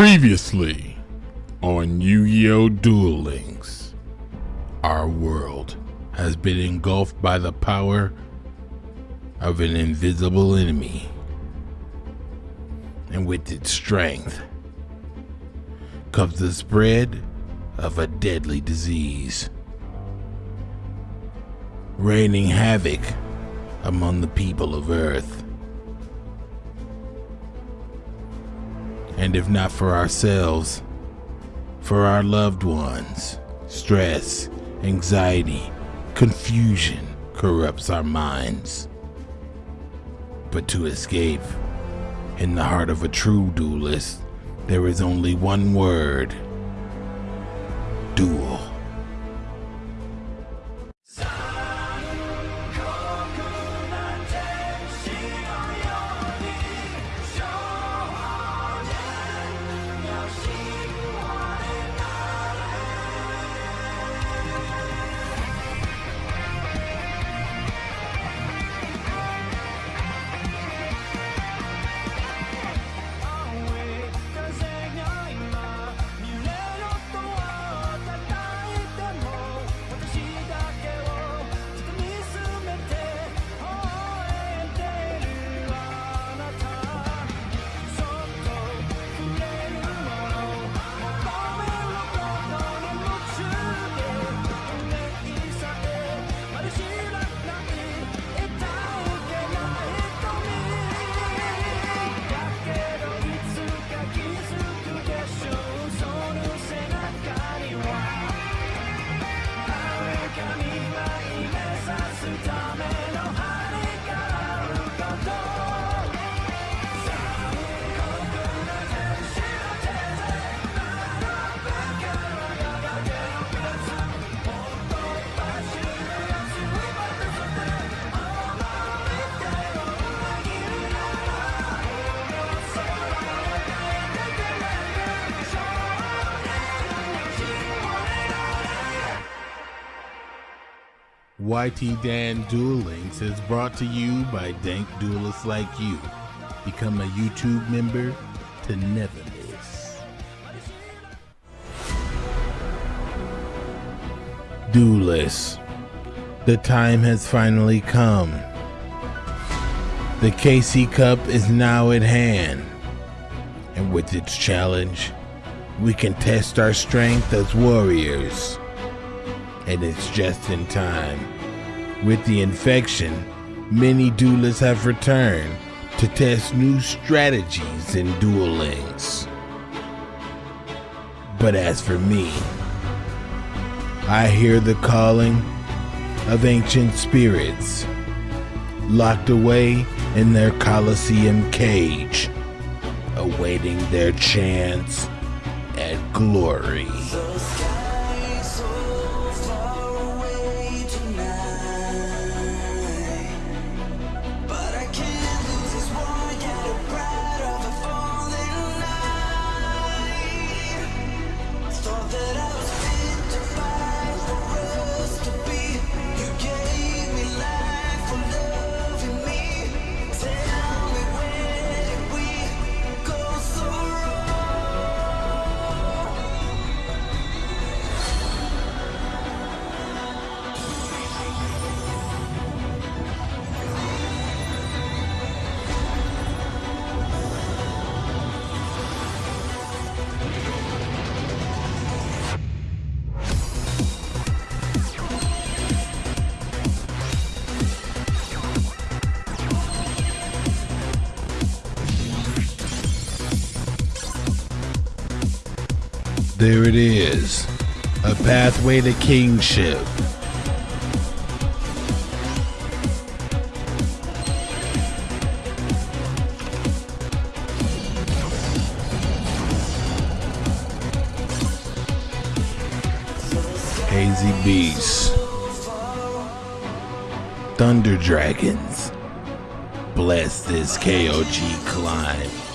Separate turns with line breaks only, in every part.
Previously on Yu Gi Oh! Duel Links, our world has been engulfed by the power of an invisible enemy. And with its strength comes the spread of a deadly disease, raining havoc among the people of Earth. And if not for ourselves, for our loved ones, stress, anxiety, confusion corrupts our minds. But to escape, in the heart of a true duelist, there is only one word YT Dan Duel Links is brought to you by dank duelists like you. Become a YouTube member to never miss. Duelists, the time has finally come. The KC Cup is now at hand, and with its challenge, we can test our strength as warriors. And it's just in time. With the infection, many duelists have returned to test new strategies in Duel Links. But as for me, I hear the calling of ancient spirits locked away in their Colosseum cage, awaiting their chance at glory. There it is. A pathway to kingship. Hazy Beasts. Thunder Dragons. Bless this KOG climb.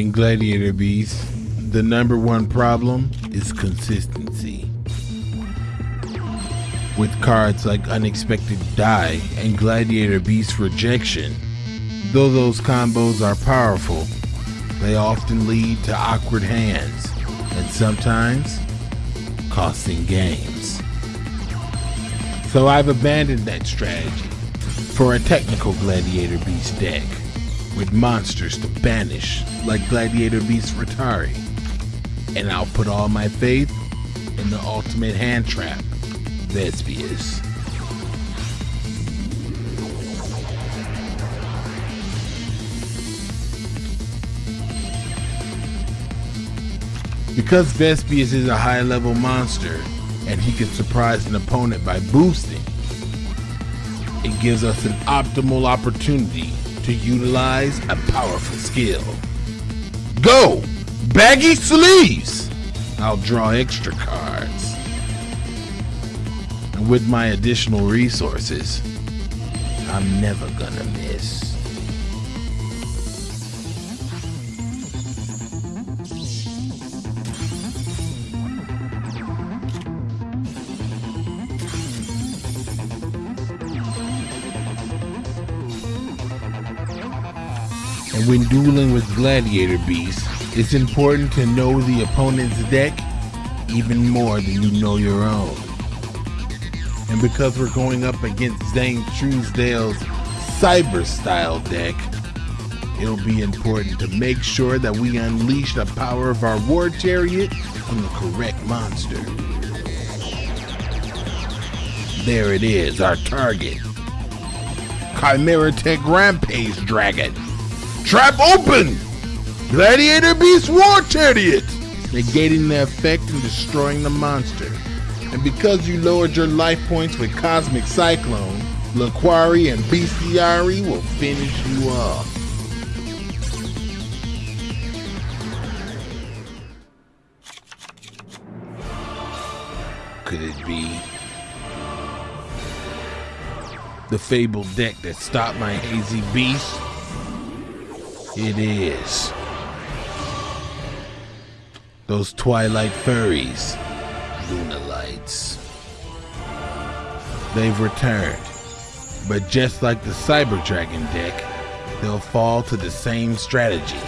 In Gladiator Beast, the number one problem is consistency. With cards like Unexpected Dai and Gladiator Beast Rejection, though those combos are powerful, they often lead to awkward hands and sometimes costing games. So I've abandoned that strategy for a technical Gladiator Beast deck with monsters to banish like Gladiator Beast Retiari. And I'll put all my faith in the ultimate hand trap, Vespius. Because Vespius is a high level monster and he can surprise an opponent by boosting, it gives us an optimal opportunity to utilize a powerful skill. Go! Baggy sleeves! I'll draw extra cards. And with my additional resources, I'm never gonna miss. And when dueling with gladiator beasts, it's important to know the opponent's deck even more than you know your own. And because we're going up against Zane Truesdale's cyber style deck, it'll be important to make sure that we unleash the power of our war chariot on the correct monster. There it is, our target. Chimera Tech Rampage Dragon. Trap open! Gladiator Beast War Chariot! Negating the effect and destroying the monster. And because you lowered your life points with Cosmic Cyclone, Laquari and Bestiari will finish you off. Could it be the fabled deck that stopped my hazy beast? It is. Those twilight furries, Lunalights. They've returned, but just like the Cyber Dragon deck, they'll fall to the same strategy.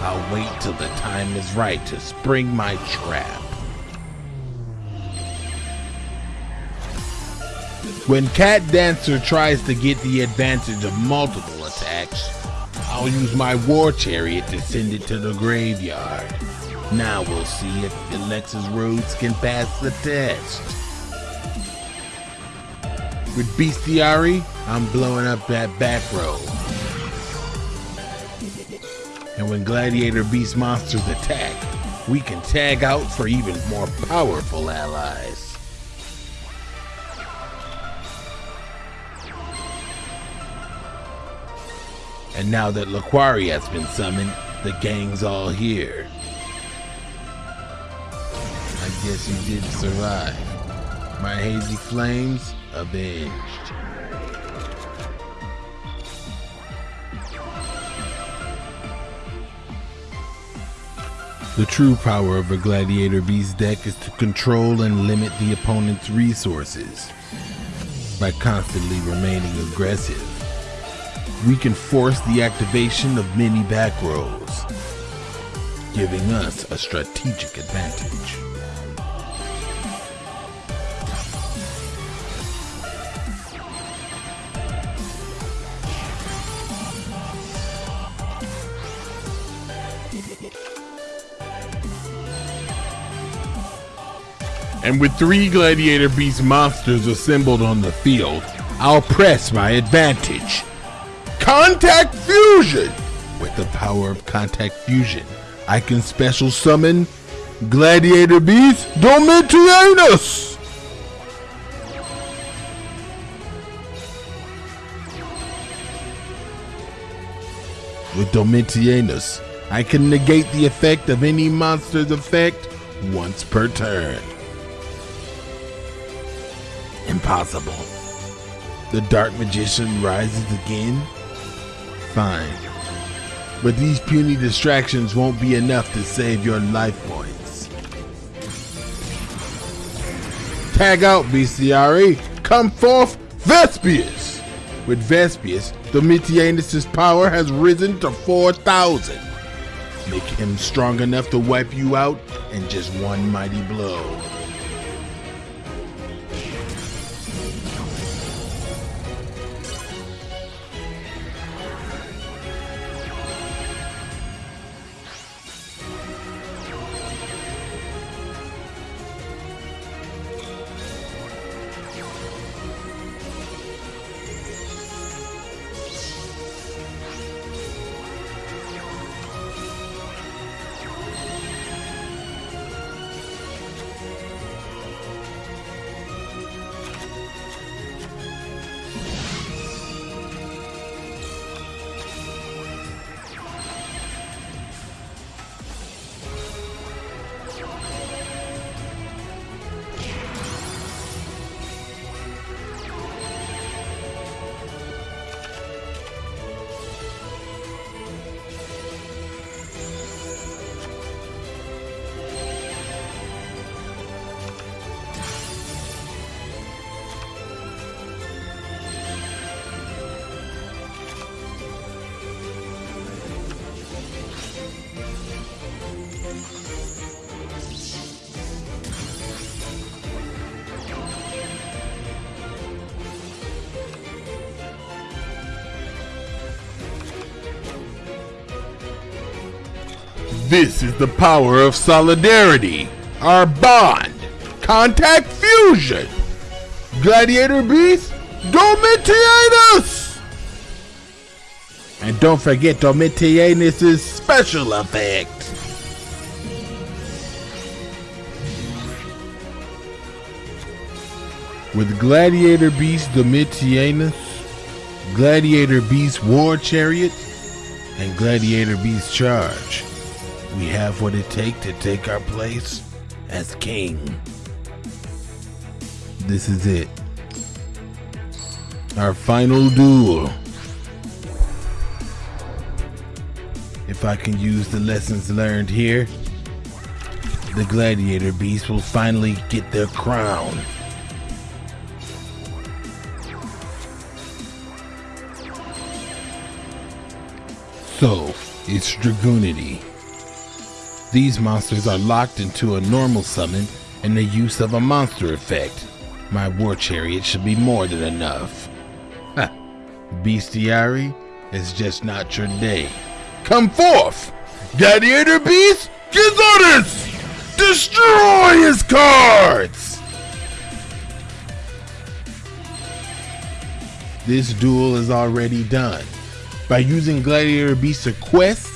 I'll wait till the time is right to spring my trap. When Cat Dancer tries to get the advantage of multiple attacks, I'll use my war chariot to send it to the graveyard. Now we'll see if Alexis Rhodes can pass the test. With Bestiari, I'm blowing up that back row. And when Gladiator Beast monsters attack, we can tag out for even more powerful allies. And now that Laquari has been summoned, the gang's all here. I guess you did survive. My hazy flames avenged. The true power of a Gladiator Beast deck is to control and limit the opponent's resources by constantly remaining aggressive we can force the activation of many back rows, giving us a strategic advantage. And with three Gladiator Beast monsters assembled on the field, I'll press my advantage. Contact Fusion! With the power of Contact Fusion, I can special summon Gladiator Beast Domitianus! With Domitianus, I can negate the effect of any monster's effect once per turn. Impossible. The Dark Magician rises again Fine. but these puny distractions won't be enough to save your life points. Tag out, Bestiari! Come forth, Vespius! With Vespius, Domitianus' power has risen to 4,000. Make him strong enough to wipe you out in just one mighty blow. This is the power of solidarity, our bond, contact fusion. Gladiator Beast, Domitianus! And don't forget Domitianus' special effect. With Gladiator Beast Domitianus, Gladiator Beast War Chariot, and Gladiator Beast Charge, we have what it takes to take our place as king. This is it. Our final duel. If I can use the lessons learned here, the gladiator beast will finally get their crown. So, it's Dragunity. These monsters are locked into a normal summon and the use of a monster effect. My war chariot should be more than enough. Ha! Bestiary is just not your day. Come forth! Gladiator Beast, give orders! Destroy his cards! This duel is already done. By using Gladiator Beast's quest,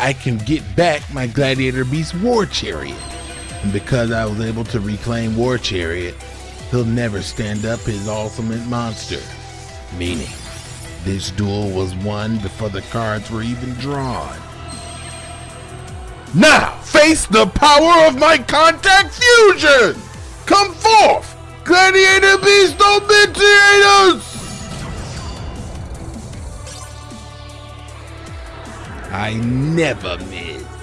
I can get back my Gladiator Beast War Chariot. And because I was able to reclaim War Chariot, he'll never stand up his ultimate monster. Meaning, this duel was won before the cards were even drawn. Now, face the power of my contact fusion! Come forth! Gladiator Beast Domitianus! I never miss.